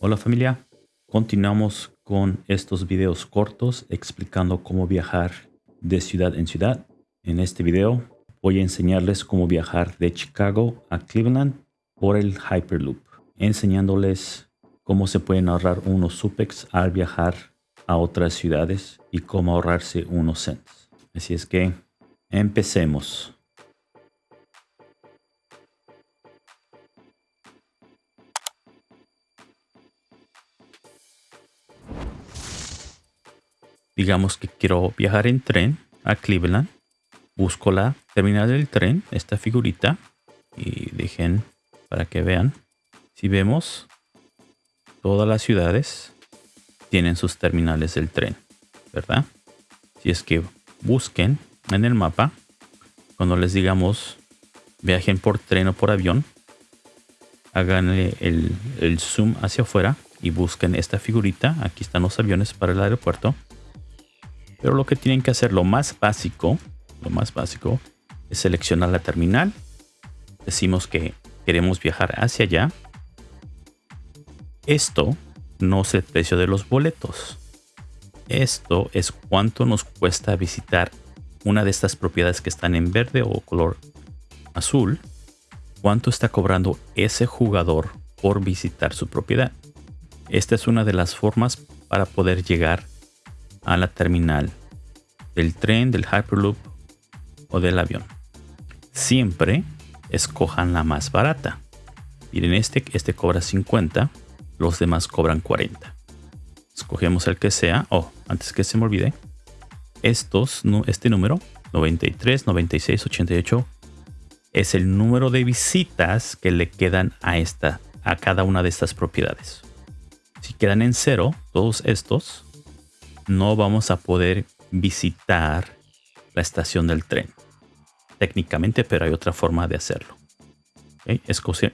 Hola familia, continuamos con estos videos cortos explicando cómo viajar de ciudad en ciudad. En este video voy a enseñarles cómo viajar de Chicago a Cleveland por el Hyperloop, enseñándoles cómo se pueden ahorrar unos supex al viajar a otras ciudades y cómo ahorrarse unos cents. Así es que empecemos. Digamos que quiero viajar en tren a Cleveland, busco la terminal del tren, esta figurita, y dejen para que vean. Si vemos, todas las ciudades tienen sus terminales del tren, ¿verdad? Si es que busquen en el mapa, cuando les digamos viajen por tren o por avión, hagan el, el zoom hacia afuera y busquen esta figurita. Aquí están los aviones para el aeropuerto pero lo que tienen que hacer, lo más básico, lo más básico, es seleccionar la terminal. Decimos que queremos viajar hacia allá. Esto no es el precio de los boletos. Esto es cuánto nos cuesta visitar una de estas propiedades que están en verde o color azul. Cuánto está cobrando ese jugador por visitar su propiedad. Esta es una de las formas para poder llegar a la terminal del tren, del Hyperloop o del avión. Siempre escojan la más barata. Miren, este, este cobra 50, los demás cobran 40. Escogemos el que sea. Oh, antes que se me olvide, estos, este número, 93, 96, 88, es el número de visitas que le quedan a, esta, a cada una de estas propiedades. Si quedan en cero, todos estos, no vamos a poder visitar la estación del tren. Técnicamente, pero hay otra forma de hacerlo.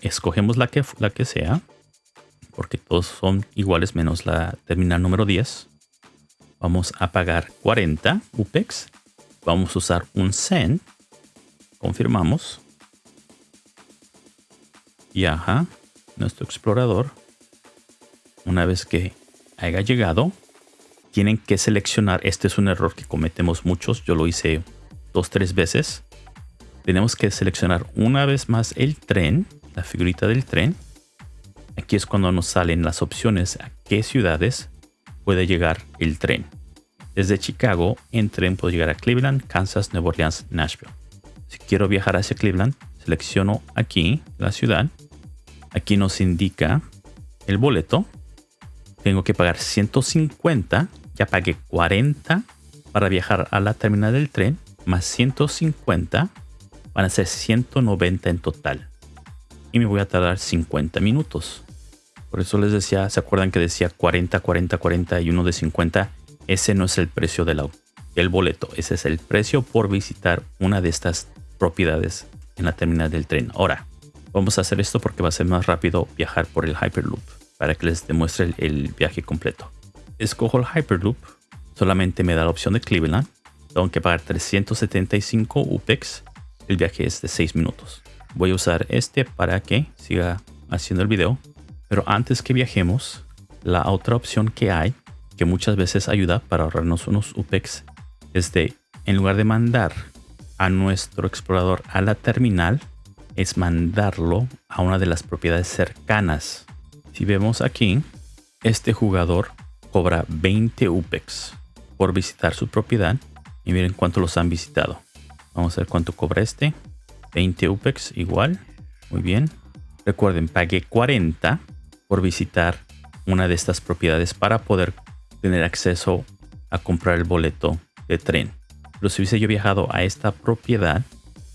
escogemos la que, la que sea, porque todos son iguales menos la terminal número 10. Vamos a pagar 40 UPEX. Vamos a usar un cent. Confirmamos. Y ajá, nuestro explorador, una vez que haya llegado, tienen que seleccionar. Este es un error que cometemos muchos. Yo lo hice dos, tres veces. Tenemos que seleccionar una vez más el tren, la figurita del tren. Aquí es cuando nos salen las opciones a qué ciudades puede llegar el tren. Desde Chicago, en tren puedo llegar a Cleveland, Kansas, Nueva Orleans, Nashville. Si quiero viajar hacia Cleveland, selecciono aquí la ciudad. Aquí nos indica el boleto. Tengo que pagar 150 ya pagué 40 para viajar a la terminal del tren, más 150, van a ser 190 en total. Y me voy a tardar 50 minutos. Por eso les decía, ¿se acuerdan que decía 40, 40, 40 y uno de 50? Ese no es el precio del, del boleto, ese es el precio por visitar una de estas propiedades en la terminal del tren. Ahora, vamos a hacer esto porque va a ser más rápido viajar por el Hyperloop para que les demuestre el viaje completo escojo el Hyperloop, solamente me da la opción de Cleveland. Tengo que pagar 375 UPEX. El viaje es de 6 minutos. Voy a usar este para que siga haciendo el video. Pero antes que viajemos, la otra opción que hay, que muchas veces ayuda para ahorrarnos unos UPEX, es de, en lugar de mandar a nuestro explorador a la terminal, es mandarlo a una de las propiedades cercanas. Si vemos aquí, este jugador cobra 20 UPEX por visitar su propiedad. Y miren cuánto los han visitado. Vamos a ver cuánto cobra este. 20 UPEX igual. Muy bien. Recuerden, pagué 40 por visitar una de estas propiedades para poder tener acceso a comprar el boleto de tren. Pero si hubiese yo viajado a esta propiedad,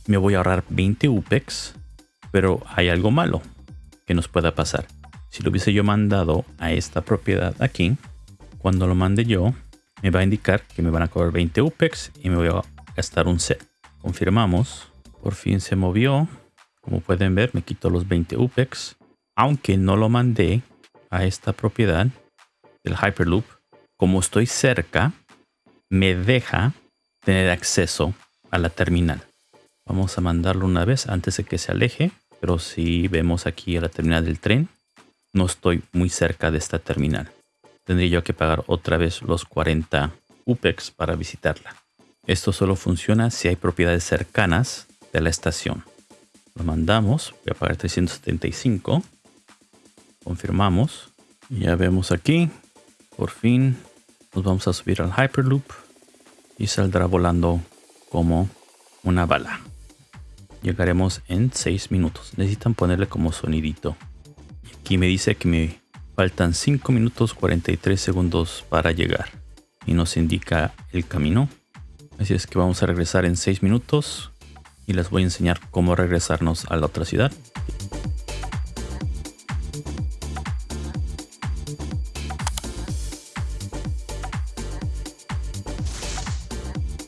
me voy a ahorrar 20 UPEX. Pero hay algo malo que nos pueda pasar. Si lo hubiese yo mandado a esta propiedad aquí, cuando lo mande yo, me va a indicar que me van a cobrar 20 UPEX y me voy a gastar un set. Confirmamos. Por fin se movió. Como pueden ver, me quito los 20 UPEX. Aunque no lo mandé a esta propiedad del Hyperloop, como estoy cerca, me deja tener acceso a la terminal. Vamos a mandarlo una vez antes de que se aleje. Pero si vemos aquí a la terminal del tren, no estoy muy cerca de esta terminal. Tendría yo que pagar otra vez los 40 UPEX para visitarla. Esto solo funciona si hay propiedades cercanas de la estación. Lo mandamos, voy a pagar 375. Confirmamos. Ya vemos aquí, por fin nos vamos a subir al Hyperloop y saldrá volando como una bala. Llegaremos en 6 minutos. Necesitan ponerle como sonidito. Aquí me dice que me faltan 5 minutos 43 segundos para llegar. Y nos indica el camino. Así es que vamos a regresar en 6 minutos. Y les voy a enseñar cómo regresarnos a la otra ciudad.